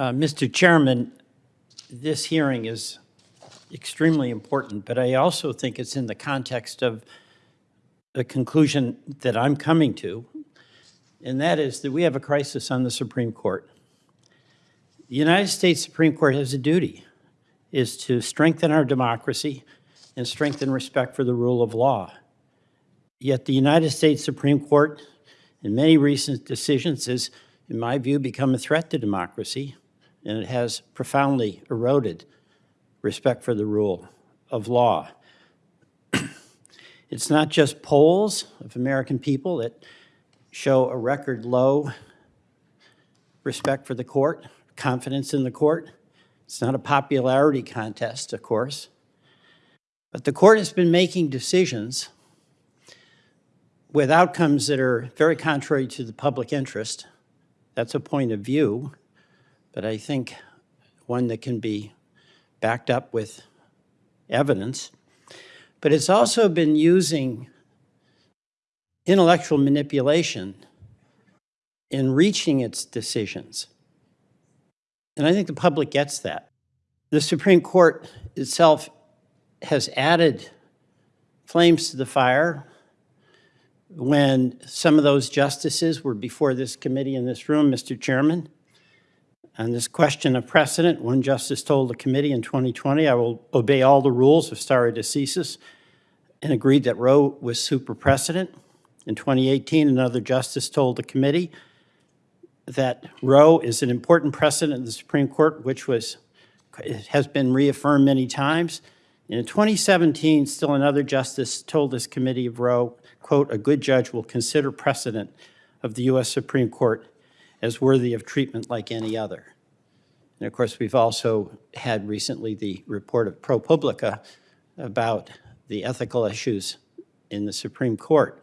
Uh, Mr. Chairman, this hearing is extremely important, but I also think it's in the context of the conclusion that I'm coming to, and that is that we have a crisis on the Supreme Court. The United States Supreme Court has a duty, is to strengthen our democracy and strengthen respect for the rule of law. Yet the United States Supreme Court, in many recent decisions, has, in my view, become a threat to democracy, and it has profoundly eroded respect for the rule of law. It's not just polls of American people that show a record low respect for the court, confidence in the court. It's not a popularity contest, of course. But the court has been making decisions with outcomes that are very contrary to the public interest. That's a point of view, but I think one that can be backed up with evidence. But it's also been using intellectual manipulation in reaching its decisions. And I think the public gets that. The Supreme Court itself has added flames to the fire when some of those justices were before this committee in this room, Mr. Chairman. On this question of precedent, one justice told the committee in 2020, I will obey all the rules of stare decisis, and agreed that Roe was super precedent. In 2018, another justice told the committee that Roe is an important precedent in the Supreme Court, which was, has been reaffirmed many times. In 2017, still another justice told this committee of Roe, quote, "A good judge will consider precedent of the U.S. Supreme Court as worthy of treatment like any other." And of course, we've also had recently the report of ProPublica about the ethical issues in the Supreme Court.